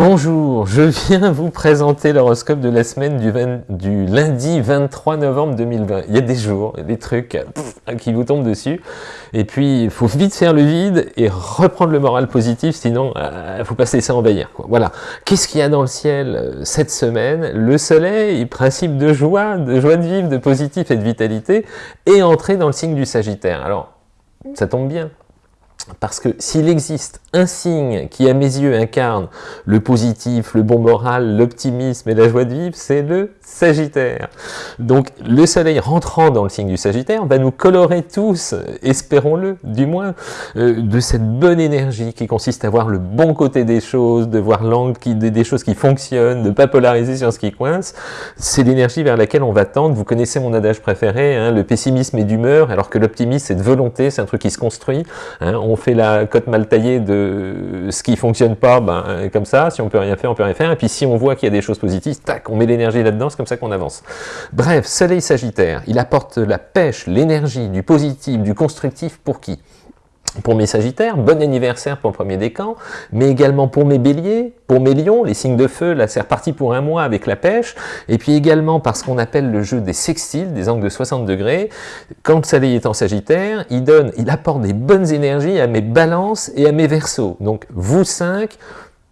Bonjour, je viens vous présenter l'horoscope de la semaine du, lundi 23 novembre 2020. Il y a des jours, des trucs qui vous tombent dessus, et puis il faut vite faire le vide et reprendre le moral positif, sinon il euh, faut pas se laisser envahir. Voilà. Qu'est-ce qu'il y a dans le ciel euh, cette semaine? Le soleil, principe de joie, de joie de vivre, de positif et de vitalité, est entré dans le signe du Sagittaire. Alors, ça tombe bien, parce que s'il existe un signe qui, à mes yeux, incarne le positif, le bon moral, l'optimisme et la joie de vivre, c'est le Sagittaire. Donc, le soleil rentrant dans le signe du Sagittaire va nous colorer tous, espérons-le, du moins, euh, de cette bonne énergie qui consiste à voir le bon côté des choses, de voir l'angle des choses qui fonctionnent, de ne pas polariser sur ce qui coince. C'est l'énergie vers laquelle on va tendre. Vous connaissez mon adage préféré, hein, le pessimisme est d'humeur, alors que l'optimisme c'est de volonté, c'est un truc qui se construit. Hein. on fait la cote mal taillée de ce qui fonctionne pas, ben, comme ça, si on peut rien faire, on peut rien faire, et puis si on voit qu'il y a des choses positives, tac, on met l'énergie là-dedans, comme ça qu'on avance. Bref, Soleil Sagittaire, il apporte la pêche, l'énergie, du positif, du constructif pour qui? Pour mes Sagittaires, bon anniversaire pour le premier décan, mais également pour mes Béliers, pour mes Lions, les signes de feu, là c'est reparti pour un mois avec la pêche, et puis également par ce qu'on appelle le jeu des sextiles, des angles de 60 degrés, quand le soleil est en Sagittaire, il donne, il apporte des bonnes énergies à mes balances et à mes versos. Donc vous cinq,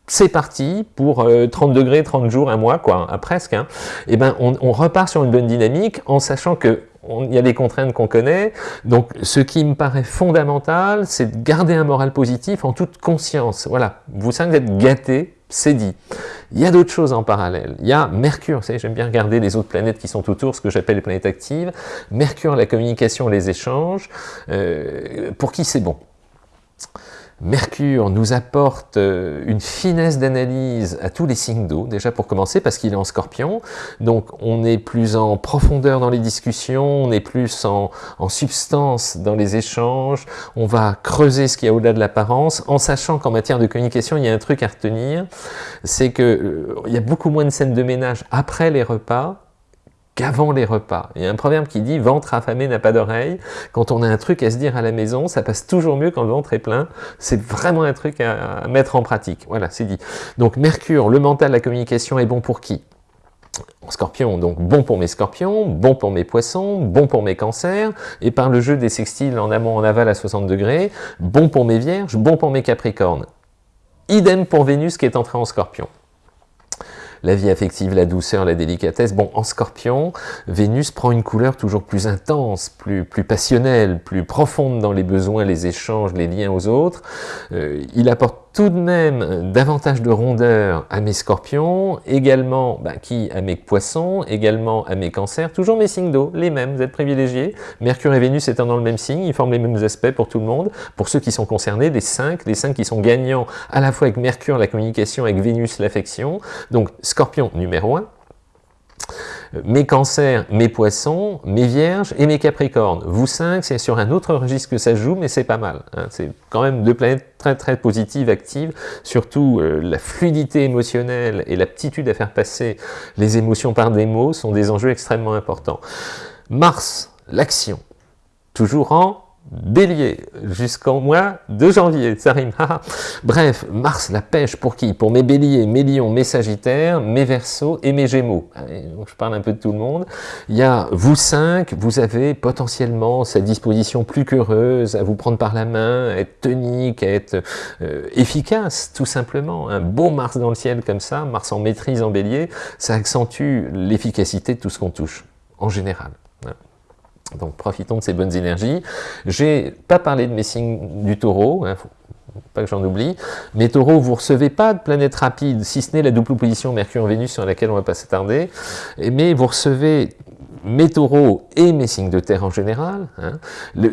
c'est parti pour 30 euh, degrés, 30 jours, un mois, quoi, à presque. Hein. Et eh ben, on, repart sur une bonne dynamique en sachant que il y a des contraintes qu'on connaît. Donc, ce qui me paraît fondamental, c'est de garder un moral positif en toute conscience. Voilà, vous cinq êtes gâtés, c'est dit. Il y a d'autres choses en parallèle. Il y a Mercure, vous savez, j'aime bien regarder les autres planètes qui sont autour, ce que j'appelle les planètes actives. Mercure, la communication, les échanges. Euh, pour qui c'est bon? Mercure nous apporte euh, une finesse d'analyse à tous les signes d'eau, déjà pour commencer, parce qu'il est en scorpion, donc on est plus en profondeur dans les discussions, on est plus en, substance dans les échanges, on va creuser ce qu'il y a au-delà de l'apparence, en sachant qu'en matière de communication, il y a un truc à retenir, c'est qu'il euh, y a beaucoup moins de scènes de ménage après les repas, qu'avant les repas. Il y a un proverbe qui dit « ventre affamé n'a pas d'oreille ». Quand on a un truc à se dire à la maison, ça passe toujours mieux quand le ventre est plein. C'est vraiment un truc à, mettre en pratique. Voilà, c'est dit. Donc Mercure, le mental, la communication est bon pour qui? Scorpion, donc bon pour mes scorpions, bon pour mes poissons, bon pour mes cancers, et par le jeu des sextiles en amont, en aval à 60 degrés, bon pour mes vierges, bon pour mes capricornes. Idem pour Vénus qui est entrée en scorpion la vie affective, la douceur, la délicatesse. Bon, en scorpion, Vénus prend une couleur toujours plus intense, plus, plus passionnelle, plus profonde dans les besoins, les échanges, les liens aux autres. Euh, il apporte tout de même davantage de rondeur à mes scorpions, également bah, qui à mes poissons, également à mes cancers, toujours mes signes d'eau, les mêmes, vous êtes privilégiés. Mercure et Vénus étant dans le même signe, ils forment les mêmes aspects pour tout le monde. Pour ceux qui sont concernés, les cinq, les cinq qui sont gagnants à la fois avec Mercure, la communication, avec Vénus, l'affection. Donc scorpion numéro 1, mes cancers, mes poissons, mes vierges et mes capricornes. Vous cinq, c'est sur un autre registre que ça joue, mais c'est pas mal. Hein. C'est quand même deux planètes très très positives, actives. Surtout, euh, la fluidité émotionnelle et l'aptitude à faire passer les émotions par des mots sont des enjeux extrêmement importants. Mars, l'action. Toujours en Bélier, jusqu'en mois de janvier, ça rime. Bref, Mars, la pêche, pour qui? Pour mes béliers, mes lions, mes sagittaires, mes versos et mes gémeaux. Je parle un peu de tout le monde. Il y a vous cinq, vous avez potentiellement cette disposition plus qu'heureuse à vous prendre par la main, à être tonique, à être euh, efficace, tout simplement. Un beau Mars dans le ciel comme ça, Mars en maîtrise en bélier, ça accentue l'efficacité de tout ce qu'on touche, en général. Donc profitons de ces bonnes énergies. J'ai pas parlé de mes signes du taureau, hein, pas que j'en oublie. Mais taureau, vous recevez pas de planète rapide, si ce n'est la double opposition Mercure-Vénus sur laquelle on va pas s'attarder, mais vous recevez mes taureaux et mes signes de terre en général, hein,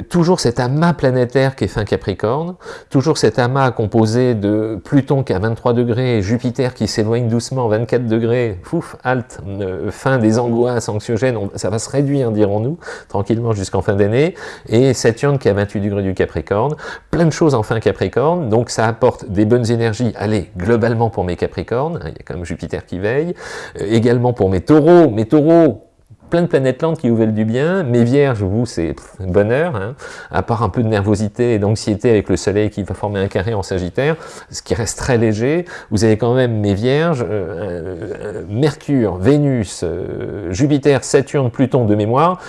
toujours cet amas planétaire qui est fin Capricorne, toujours cet amas composé de Pluton qui est à 23 degrés Jupiter qui s'éloigne doucement à 24 degrés, fouf, halte, euh, fin des angoisses anxiogènes, ça va se réduire, dirons-nous, tranquillement jusqu'en fin d'année, et Saturne qui est à 28 degrés du Capricorne, plein de choses en fin Capricorne, donc ça apporte des bonnes énergies, allez, globalement pour mes Capricornes, hein, il y a quand même Jupiter qui veille, euh, également pour mes taureaux, mes taureaux, plein de planètes lentes qui vous veulent du bien. Mes vierges, vous, c'est bonheur, hein. à part un peu de nervosité et d'anxiété avec le soleil qui va former un carré en sagittaire, ce qui reste très léger. Vous avez quand même mes vierges, euh, euh, Mercure, Vénus, euh, Jupiter, Saturne, Pluton de mémoire,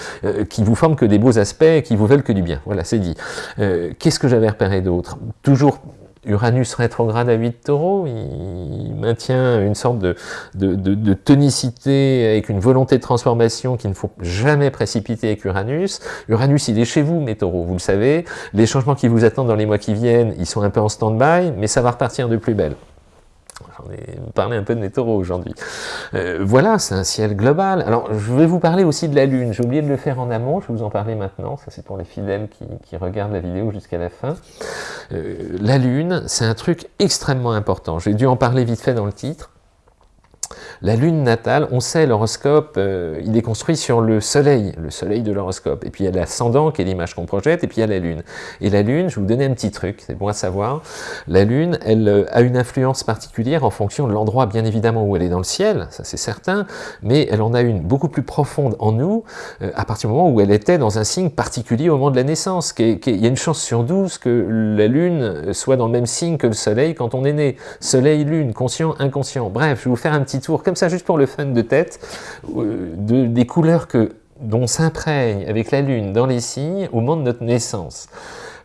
qui vous forment que des beaux aspects et qui vous veulent que du bien. Voilà, c'est dit. Qu'est-ce que j'avais repéré d'autre? Toujours Uranus rétrograde à 8 taureaux, il maintient une sorte de, tonicité avec une volonté de transformation qu'il ne faut jamais précipiter avec Uranus. Uranus, il est chez vous, mes taureaux, vous le savez. Les changements qui vous attendent dans les mois qui viennent, ils sont un peu en stand-by, mais ça va repartir de plus belle. J'en ai parlé un peu de mes taureaux aujourd'hui. Euh, voilà, c'est un ciel global. Alors, je vais vous parler aussi de la Lune. J'ai oublié de le faire en amont, je vais vous en parler maintenant. Ça, c'est pour les fidèles qui, regardent la vidéo jusqu'à la fin. Euh, la Lune, c'est un truc extrêmement important. J'ai dû en parler vite fait dans le titre. La lune natale, on sait, l'horoscope, euh, il est construit sur le soleil, le soleil de l'horoscope. Et puis il y a l'ascendant, qui est l'image qu'on projette, et puis il y a la lune. Et la lune, je vais vous donner un petit truc, c'est bon à savoir. La lune, elle euh, a une influence particulière en fonction de l'endroit, bien évidemment, où elle est dans le ciel, ça c'est certain, mais elle en a une beaucoup plus profonde en nous, euh, à partir du moment où elle était dans un signe particulier au moment de la naissance. il y a une chance sur 12 que la lune soit dans le même signe que le soleil quand on est né. Soleil, lune, conscient, inconscient. Bref, je vais vous faire un petit tour comme ça, juste pour le fun de tête, euh, des couleurs que, dont s'imprègne avec la Lune dans les signes au moment de notre naissance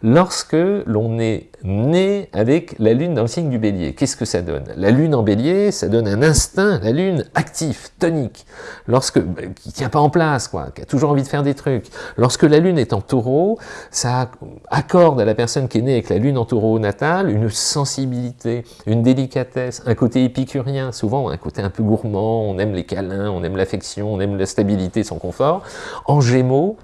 lorsque l'on est né avec la lune dans le signe du bélier. Qu'est-ce que ça donne? La lune en bélier, ça donne un instinct, la lune actif, tonique, lorsque, bah, qui tient pas en place, quoi, qui a toujours envie de faire des trucs. Lorsque la lune est en taureau, ça accorde à la personne qui est née avec la lune en taureau natal une sensibilité, une délicatesse, un côté épicurien, souvent un côté un peu gourmand, on aime les câlins, on aime l'affection, on aime la stabilité, son confort. En gémeaux,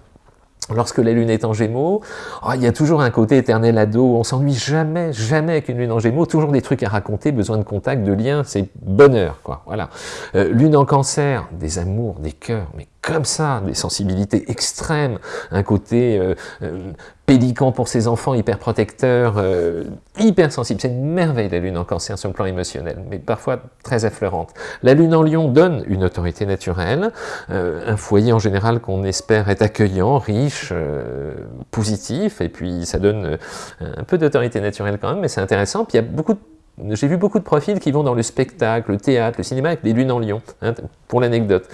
Lorsque la lune est en gémeaux, oh, il y a toujours un côté éternel ado, on s'ennuie jamais, jamais avec une lune en gémeaux, toujours des trucs à raconter, besoin de contact, de lien, c'est bonheur, quoi, voilà. Euh, lune en cancer, des amours, des cœurs, mais comme ça, des sensibilités extrêmes, un côté euh, euh, pélican pour ses enfants, hyper protecteur, euh, hyper sensible. C'est une merveille la lune en cancer sur le plan émotionnel, mais parfois très affleurante. La lune en lion donne une autorité naturelle, un foyer en général qu'on espère être accueillant, riche, positif, et puis ça donne un peu d'autorité naturelle quand même, mais c'est intéressant. Puis il y a beaucoup j'ai vu beaucoup de profils qui vont dans le spectacle, le théâtre, le cinéma avec des lunes en lion, hein, pour l'anecdote.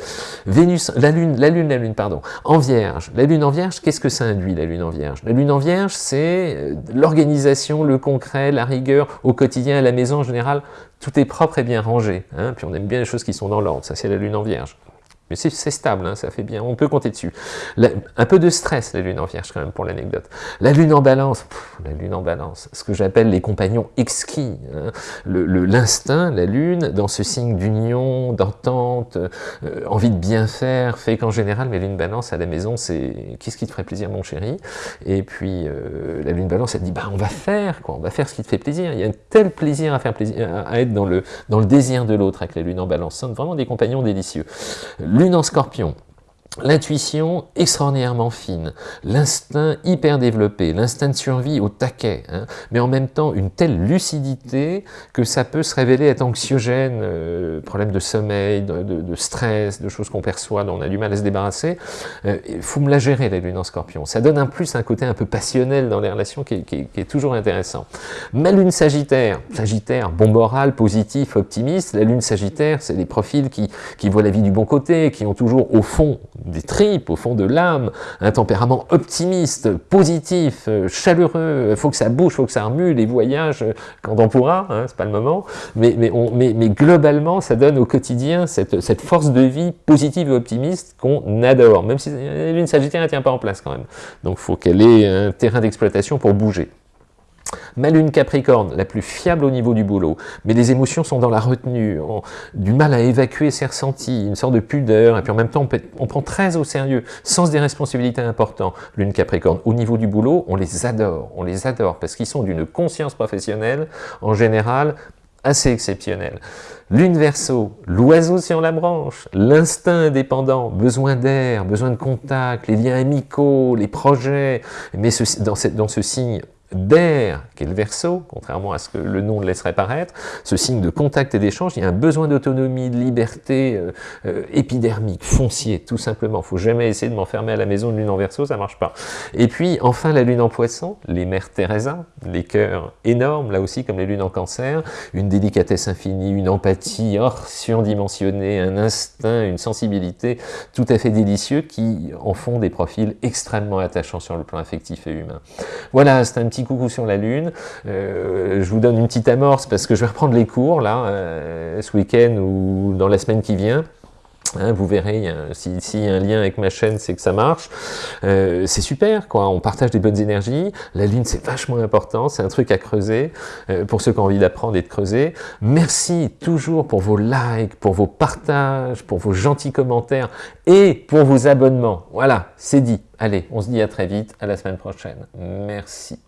Vénus, la lune, la lune, la lune, pardon, en vierge. La lune en vierge, qu'est-ce que ça induit, la lune en vierge? La lune en vierge, c'est euh, l'organisation, le concret, la rigueur, au quotidien, à la maison en général, tout est propre et bien rangé. Hein, puis on aime bien les choses qui sont dans l'ordre, ça c'est la lune en vierge. Mais c'est stable, hein, ça fait bien, on peut compter dessus. un peu de stress, la lune en vierge quand même, pour l'anecdote. La lune en balance, la lune en balance, ce que j'appelle les compagnons exquis. Hein. L'instinct, la lune, dans ce signe d'union, d'entente, euh, envie de bien faire, fait qu'en général, mes lunes balance à la maison, c'est « qu'est-ce qui te ferait plaisir mon chéri ?» Et puis, euh, la lune balance, elle dit bah, « on va faire, quoi, on va faire ce qui te fait plaisir. » Il y a un tel plaisir à, faire plaisir, à être dans le, dans le désir de l'autre avec la lune en balance. Ce sont vraiment des compagnons délicieux. Lune en scorpion, L'intuition extraordinairement fine, l'instinct hyper développé, l'instinct de survie au taquet, hein, mais en même temps une telle lucidité que ça peut se révéler être anxiogène, euh, problème de sommeil, de, stress, de choses qu'on perçoit, dont on a du mal à se débarrasser. Euh, il faut me la gérer la lune en scorpion. Ça donne un plus un côté un peu passionnel dans les relations qui est, toujours intéressant. Ma lune sagittaire, sagittaire, bon moral, positif, optimiste, la lune sagittaire, c'est des profils qui, qui voient la vie du bon côté, qui ont toujours au fond des tripes, au fond de l'âme, un tempérament optimiste, positif, euh, chaleureux, il faut que ça bouge, faut que ça remue, les voyages, euh, quand on pourra, hein, c'est pas le moment, mais, mais, mais, mais, globalement, ça donne au quotidien cette, cette force de vie positive et optimiste qu'on adore, même si l'une sagittaire ne tient pas en place quand même. Donc faut qu'elle ait un terrain d'exploitation pour bouger. Ma lune Capricorne, la plus fiable au niveau du boulot, mais les émotions sont dans la retenue, du mal à évacuer ses ressentis, une sorte de pudeur, et puis en même temps on, prend très au sérieux, sens des responsabilités importants. Lune Capricorne, au niveau du boulot, on les adore, on les adore, parce qu'ils sont d'une conscience professionnelle, en général, assez exceptionnelle. Lune Verseau, l'oiseau sur la branche, l'instinct indépendant, besoin d'air, besoin de contact, les liens amicaux, les projets, mais dans ce signe d'air, qui est le verso, contrairement à ce que le nom le laisserait paraître, ce signe de contact et d'échange, il y a un besoin d'autonomie, de liberté euh, euh, épidermique, foncier, tout simplement. Faut jamais essayer de m'enfermer à la maison de lune en verso, ça marche pas. Et puis, enfin, la lune en poisson, les mères Teresa, les cœurs énormes, là aussi, comme les lunes en cancer, une délicatesse infinie, une empathie hors surdimensionnée, un instinct, une sensibilité tout à fait délicieux qui en font des profils extrêmement attachants sur le plan affectif et humain. Voilà, c'est un petit coucou sur la Lune. Euh, je vous donne une petite amorce parce que je vais reprendre les cours là, euh, ce week-end ou dans la semaine qui vient. Hein, vous verrez, s'il si y a un lien avec ma chaîne, c'est que ça marche. Euh, c'est super, quoi. on partage des bonnes énergies. La Lune, c'est vachement important, c'est un truc à creuser, pour ceux qui ont envie d'apprendre et de creuser. Merci toujours pour vos likes, pour vos partages, pour vos gentils commentaires et pour vos abonnements. Voilà, c'est dit. Allez, on se dit à très vite, à la semaine prochaine. Merci.